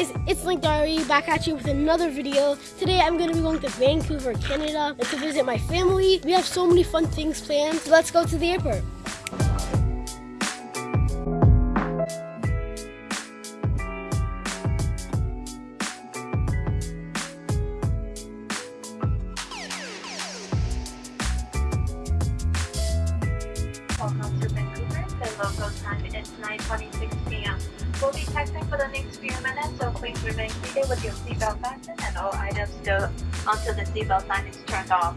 Guys, it's Link Diary back at you with another video. Today I'm going to be going to Vancouver, Canada to visit my family. We have so many fun things planned, so let's go to the airport. Welcome to Vancouver. The local time is 9.26 p.m. We'll be taxiing for the next few minutes, so please remain seated with your seatbelt fastened and all items still until the seatbelt sign is turned off.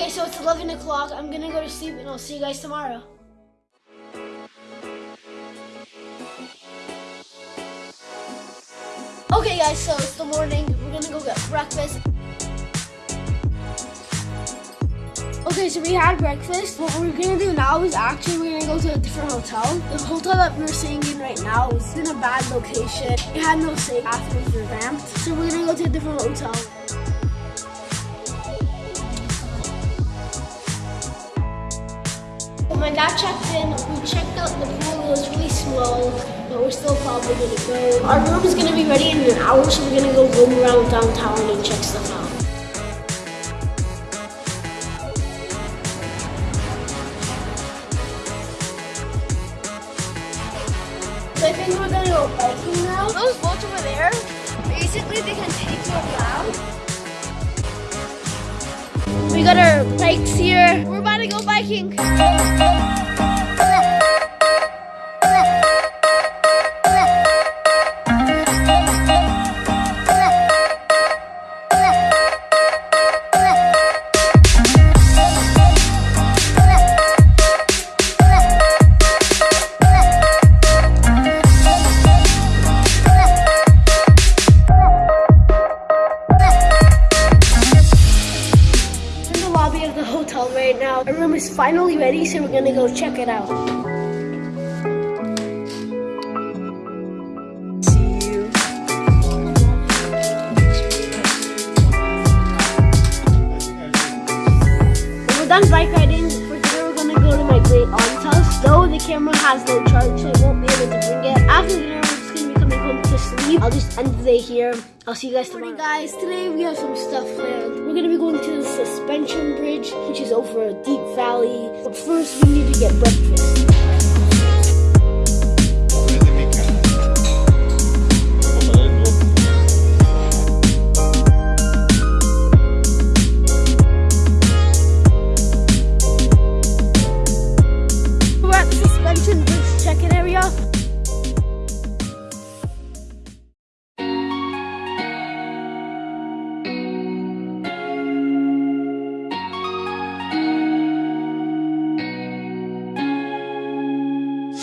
Okay, so it's 11 o'clock. I'm to go to sleep and I'll see you guys tomorrow. Okay guys, so it's the morning. We're gonna go get breakfast. Okay, so we had breakfast. What we're gonna do now is actually we're gonna go to a different hotel. The hotel that we're staying in right now is in a bad location. It had no safe bathrooms ramps. So we're gonna go to a different hotel. My dad checked in, we checked out the pool. It was really small, but we're still probably gonna go. Our room is gonna be ready in an hour, so we're gonna go roam around downtown and check stuff out. So I think we're gonna go biking now. Those boats over there, basically they can take you around. We got our bikes here. We're to go biking. Finally ready, so we're gonna go check it out. When we're done bike riding, for dinner we're gonna go to my great aunt's house. Though the camera has no charge, so I won't be able to bring it. After dinner, home to sleep. I'll just end the day here. I'll see you guys tomorrow. Morning, guys. Today we have some stuff planned. We're gonna be going to the suspension bridge, which is over a deep valley. But first, we need to get breakfast.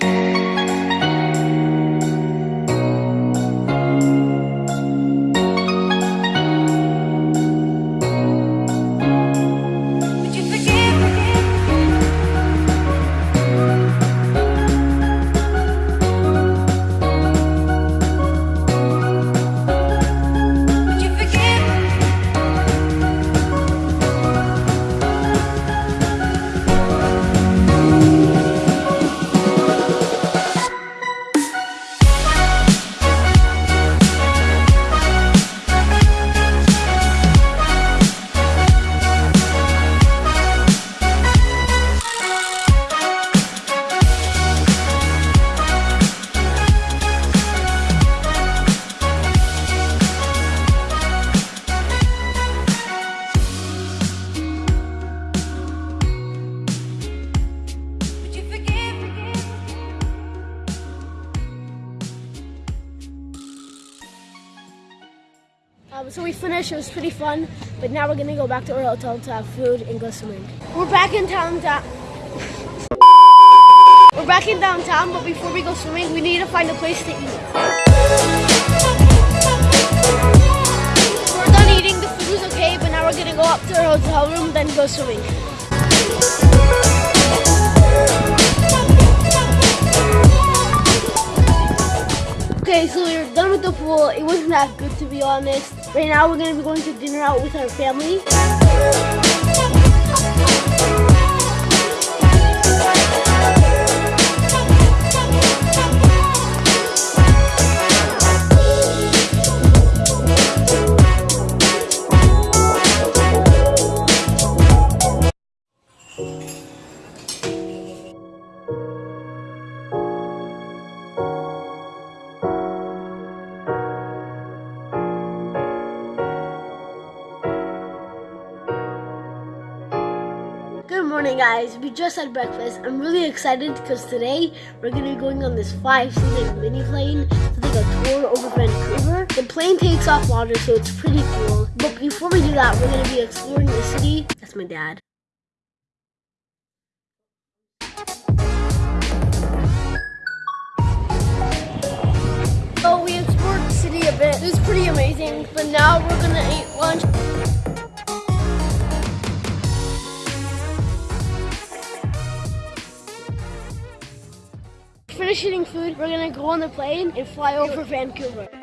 Would Um, so we finished. It was pretty fun, but now we're gonna go back to our hotel to have food and go swimming. We're back in town. We're back in downtown, but before we go swimming, we need to find a place to eat. We're done eating. The food was okay, but now we're gonna go up to our hotel room, then go swimming. Okay, so we're done with the pool. It wasn't that good to be honest. Right now we're gonna be going to dinner out with our family. Guys. We just had breakfast. I'm really excited because today we're gonna be going on this five-seated mini plane to take a tour over Vancouver. The plane takes off water, so it's pretty cool. But before we do that, we're gonna be exploring the city. That's my dad. So we explored the city a bit. It was pretty amazing. But now we're gonna eat lunch. Finish eating food, we're gonna go on the plane and fly over Vancouver.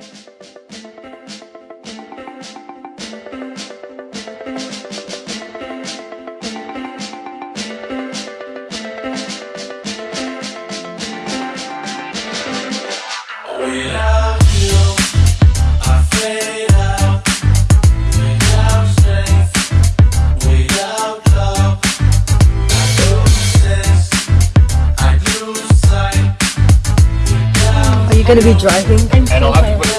Going to be driving?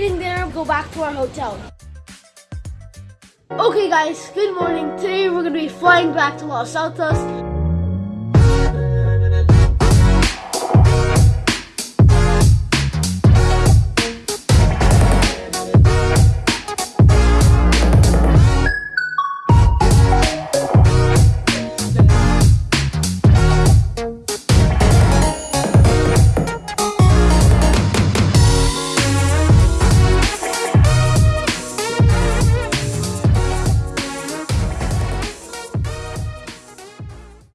Eating dinner, go back to our hotel. Okay guys, good morning. Today we're gonna be flying back to Los Altos.